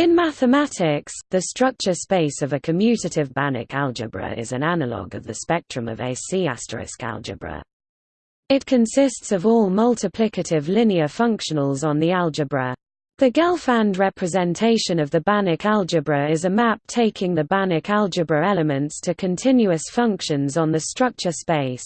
In mathematics, the structure space of a commutative Banach algebra is an analog of the spectrum of a C* algebra. It consists of all multiplicative linear functionals on the algebra. The Gelfand representation of the Banach algebra is a map taking the Banach algebra elements to continuous functions on the structure space.